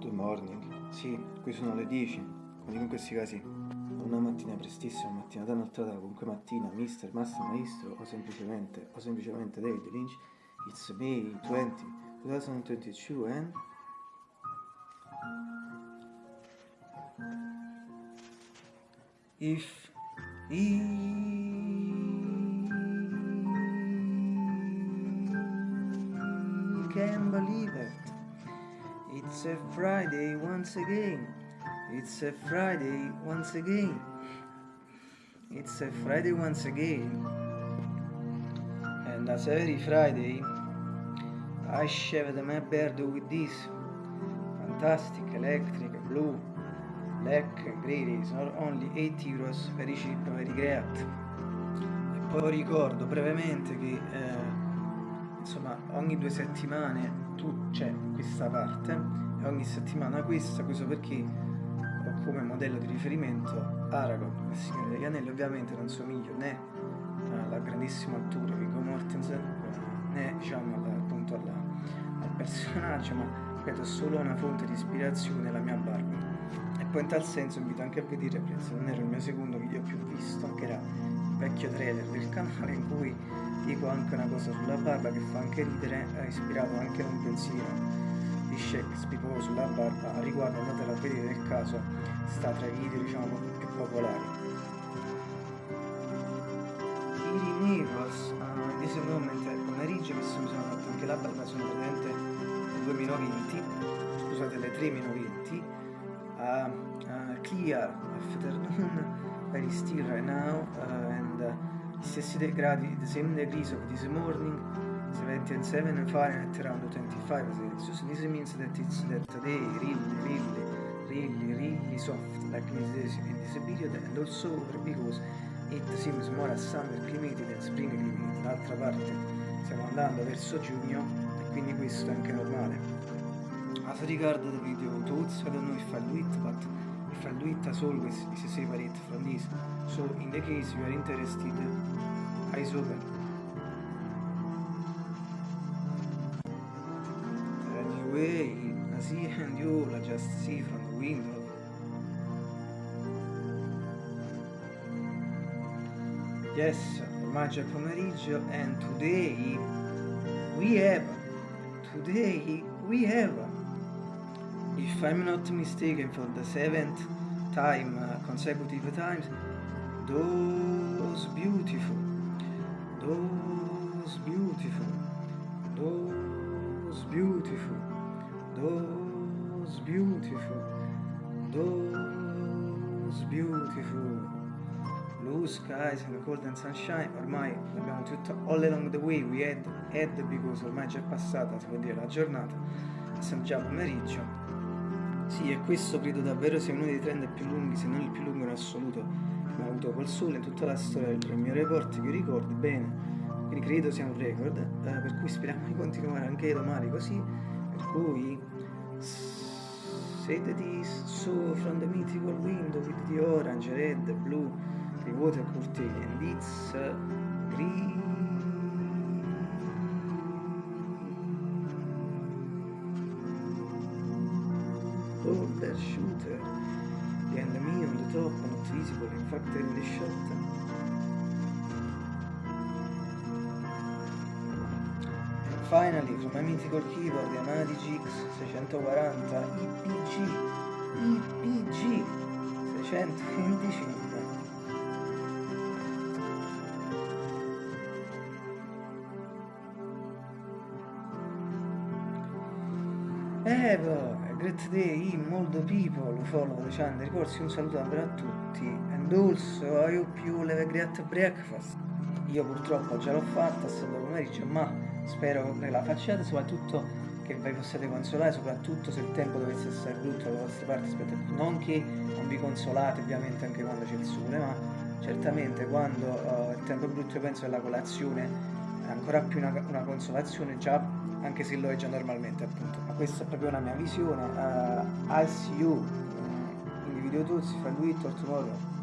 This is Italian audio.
good morning. Sì, qui sono le 10. Quindi in questi casi una mattina prestissima, una mattina da nottata, comunque mattina, mister, master, maestro o semplicemente, o semplicemente David Lynch. It's May 20, 2022 and... If he can believe it. It's a Friday once again. It's a Friday once again. It's a Friday once again. And as every Friday, I shaved my beard with this fantastic electric blue black grey not only 8 euros very cheap, very great. E poi ricordo brevemente che eh, insomma ogni due settimane questa parte e ogni settimana questa, questo perché ho come modello di riferimento Aragorn, il Signore degli Anelli, ovviamente non somiglio né alla grandissima attore Viggo Mortensen né diciamo alla, appunto alla, al personaggio, ma ripeto, solo una fonte di ispirazione la mia barba. E poi in tal senso invito anche a vedere, se non era il mio secondo video più visto, che era il vecchio trailer del canale in cui dico anche una cosa sulla barba che fa anche ridere, ha ispirato anche un pensiero di Shakespeare sulla barba, riguardo andatela a vedere nel caso, sta tra i video diciamo più popolari. Kiri Mirrors, uh, in questo momento è pomeriggio che sono fatto anche la barba, sono praticamente le 2020, scusate le 3020, uh, uh, clear afternoon, very still right now, uh, and uh, stessi gradi, the same degrees of this morning, 77 Fahrenheit around 25 Celsius. This means that it's that day really, really, really, really soft, like this in this period, and also because it seems more a summer climate than spring climate. D'altra parte stiamo andando verso giugno e quindi questo è anche normale. As regard the video thoughts, I don't know if I do it, but if I do it as always is separate from this. So in the case you are interested, eyes open. See and you I just see from the window. Yes, c'è pomeriggio and today we have, today we have, if I'm not mistaken for the seventh time, uh, consecutive times, those beautiful, those beautiful, those beautiful, those beautiful, those beautiful blue skies and golden sunshine ormai abbiamo tutto all along the way we had, had because ormai già è passata si può dire la giornata siamo già pomeriggio. Sì e questo credo davvero sia uno dei trend più lunghi se non il più lungo in assoluto che abbiamo avuto col sole in tutta la storia del mio report che ricordo bene quindi credo sia un record eh, per cui speriamo di continuare anche domani così per that is so from the mythical window with the orange, red, blue the water curtain and it's green Boulder shooter the enemy on the top not visible in fact in the shot finally from mythical keyboard Yamaha GX 640 IPG IPG 625 Evo, a great day, molto people follow the channel, ricorsi un saluto a tutti. And also hope you have a great breakfast? Io purtroppo già l'ho fatta, stato pomeriggio, ma spero che la facciate, soprattutto che vi possiate consolare, soprattutto se il tempo dovesse essere brutto dalle vostre parti rispetto a non che non vi consolate ovviamente anche quando c'è il sole, ma certamente quando uh, il tempo è brutto io penso che la colazione è ancora più una, una consolazione già anche se lo è già normalmente appunto. Ma questa è proprio una mia visione uh, I'll see you. Uh, in the video tools if I do or tomorrow